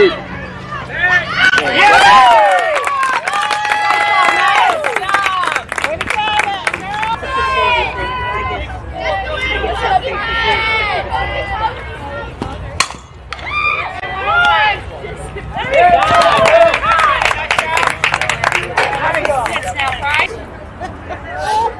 Eight. Six?